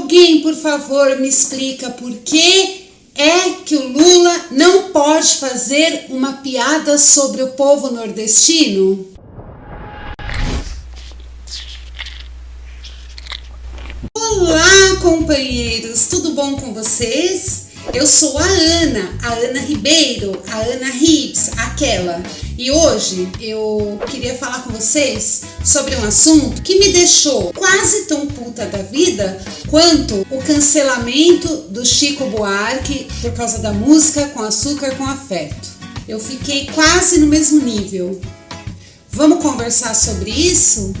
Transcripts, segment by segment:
Alguém, por favor, me explica por que é que o Lula não pode fazer uma piada sobre o povo nordestino? Olá, companheiros, tudo bom com vocês? Eu sou a Ana, a Ana Ribeiro, a Ana Rips, aquela. E hoje eu queria falar com vocês sobre um assunto que me deixou quase tão puta da vida quanto o cancelamento do Chico Buarque por causa da música com açúcar com afeto. Eu fiquei quase no mesmo nível. Vamos conversar sobre isso?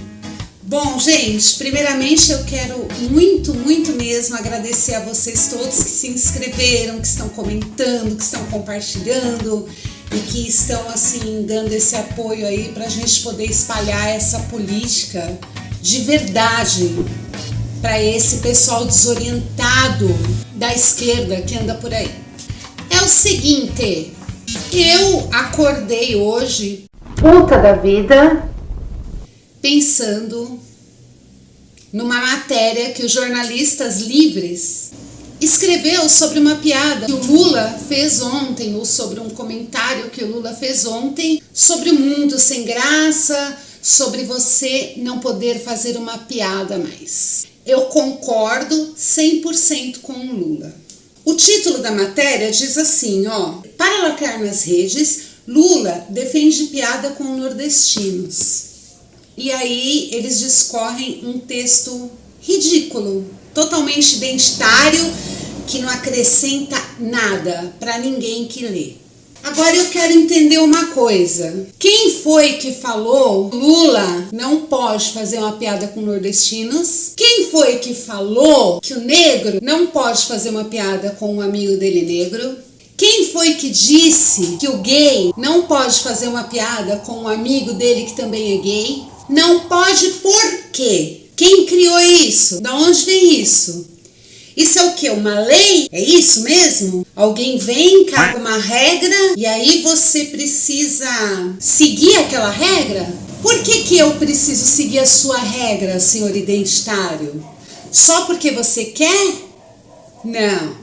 Bom, gente, primeiramente eu quero muito, muito mesmo agradecer a vocês todos que se inscreveram, que estão comentando, que estão compartilhando e que estão assim dando esse apoio aí para a gente poder espalhar essa política de verdade para esse pessoal desorientado da esquerda que anda por aí. É o seguinte, eu acordei hoje puta da vida pensando numa matéria que os jornalistas livres escreveu sobre uma piada que o Lula fez ontem, ou sobre um comentário que o Lula fez ontem, sobre o mundo sem graça, sobre você não poder fazer uma piada mais. Eu concordo 100% com o Lula. O título da matéria diz assim, ó, para lacrar nas redes, Lula defende piada com nordestinos. E aí eles discorrem um texto ridículo, totalmente identitário, que não acrescenta nada para ninguém que lê. Agora eu quero entender uma coisa. Quem foi que falou Lula não pode fazer uma piada com nordestinos? Quem foi que falou que o negro não pode fazer uma piada com um amigo dele negro? Quem foi que disse que o gay não pode fazer uma piada com um amigo dele que também é gay? Não pode por quê? Quem criou isso? Da onde vem isso? Isso é o que? Uma lei? É isso mesmo? Alguém vem, caga uma regra e aí você precisa seguir aquela regra? Por que, que eu preciso seguir a sua regra, senhor identitário? Só porque você quer? Não.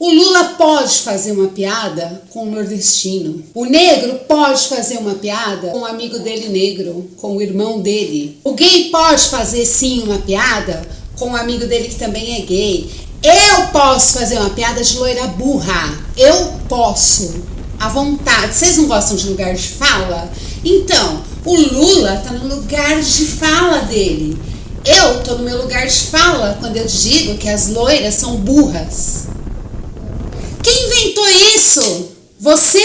O Lula pode fazer uma piada com o nordestino. O negro pode fazer uma piada com o amigo dele negro, com o irmão dele. O gay pode fazer sim uma piada com o amigo dele que também é gay. Eu posso fazer uma piada de loira burra. Eu posso. À vontade. Vocês não gostam de lugar de fala? Então, o Lula tá no lugar de fala dele. Eu tô no meu lugar de fala quando eu digo que as loiras são burras. Quem inventou isso? Você?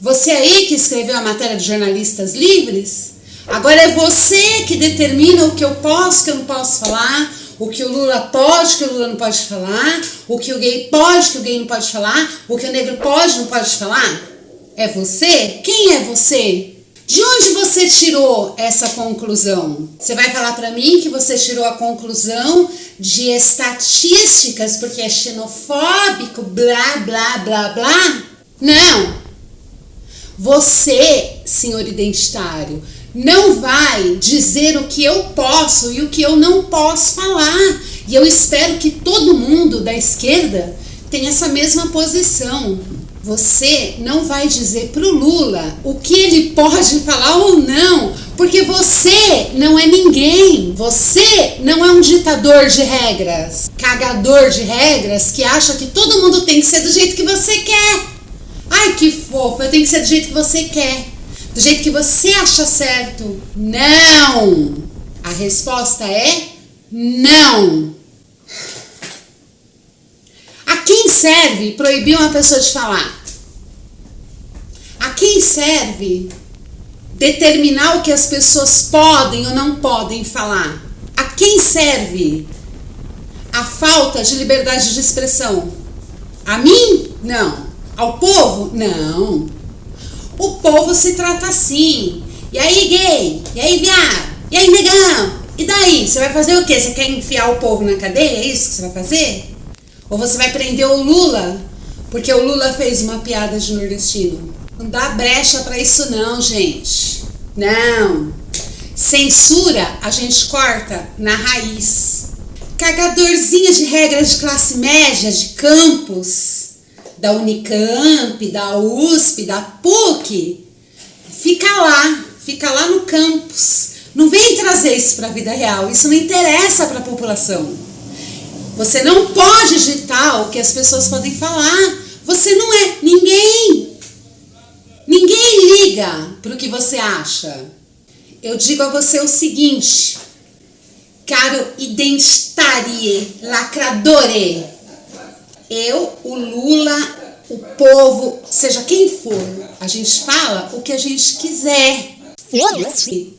Você aí que escreveu a matéria de jornalistas livres? Agora é você que determina o que eu posso, o que eu não posso falar, o que o Lula pode, o que o Lula não pode falar, o que o gay pode, o que o gay não pode falar, o que o negro pode, não pode falar? É você? Quem é você? De onde você tirou essa conclusão? Você vai falar para mim que você tirou a conclusão de estatísticas porque é xenofóbico, blá, blá, blá, blá? Não. Você, senhor identitário, não vai dizer o que eu posso e o que eu não posso falar. E eu espero que todo mundo da esquerda tenha essa mesma posição. Você não vai dizer para o Lula o que ele pode falar ou não, porque você não é ninguém. Você não é um ditador de regras, cagador de regras que acha que todo mundo tem que ser do jeito que você quer. Ai, que fofo, eu tenho que ser do jeito que você quer, do jeito que você acha certo. Não! A resposta é não. A quem serve proibir uma pessoa de falar? A quem serve determinar o que as pessoas podem ou não podem falar? A quem serve a falta de liberdade de expressão? A mim? Não. Ao povo? Não. Povo se trata assim. E aí, gay? E aí, viado? E aí, negão? E daí? Você vai fazer o quê? Você quer enfiar o povo na cadeia? É isso que você vai fazer? Ou você vai prender o Lula porque o Lula fez uma piada de nordestino? Não dá brecha para isso não, gente. Não. Censura a gente corta na raiz. cagadorzinha de regras de classe média, de campus, da Unicamp, da USP, da PUC, fica lá, fica lá no campus. Não vem trazer isso para a vida real, isso não interessa para a população. Você não pode digitar o que as pessoas podem falar. Você não é ninguém. Ninguém liga para o que você acha. Eu digo a você o seguinte, caro identitarie, lacradore. Eu, o Lula, o povo, seja quem for, a gente fala o que a gente quiser.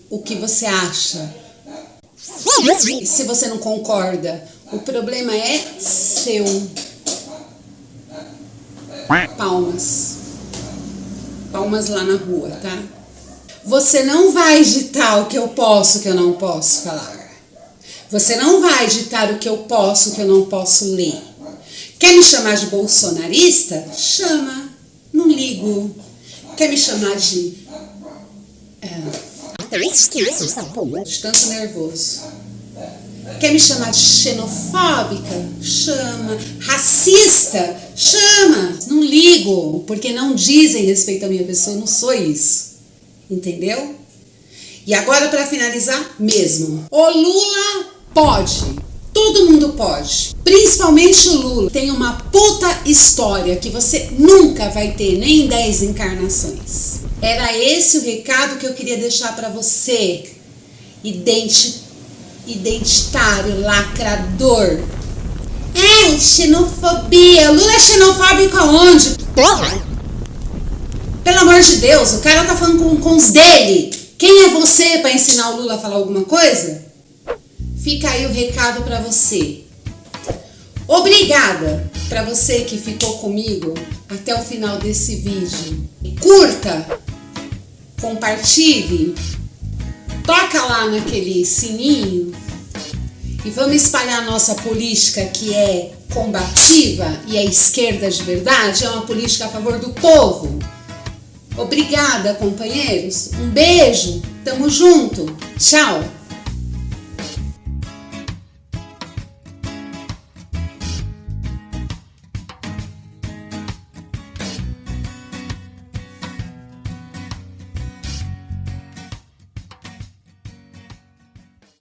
O que você acha. E se você não concorda, o problema é seu. Palmas. Palmas lá na rua, tá? Você não vai ditar o que eu posso, o que eu não posso falar. Você não vai ditar o que eu posso, o que eu não posso ler. Quer me chamar de bolsonarista? Chama. Não ligo. Quer me chamar de. É, nervoso. Quer me chamar de xenofóbica? Chama. Racista? Chama. Não ligo, porque não dizem respeito à minha pessoa, eu não sou isso. Entendeu? E agora para finalizar mesmo. O Lula pode. Todo mundo pode. Principalmente o Lula. Tem uma puta história que você nunca vai ter nem em 10 encarnações. Era esse o recado que eu queria deixar para você. Identi identitário, lacrador. É, xenofobia. Lula é xenofóbico aonde? Pelo amor de Deus, o cara tá falando com, com os dele. Quem é você para ensinar o Lula a falar alguma coisa? Fica aí o recado para você. Obrigada para você que ficou comigo até o final desse vídeo. Curta, compartilhe, toca lá naquele sininho e vamos espalhar a nossa política que é combativa e é esquerda de verdade, é uma política a favor do povo. Obrigada, companheiros. Um beijo. Tamo junto. Tchau.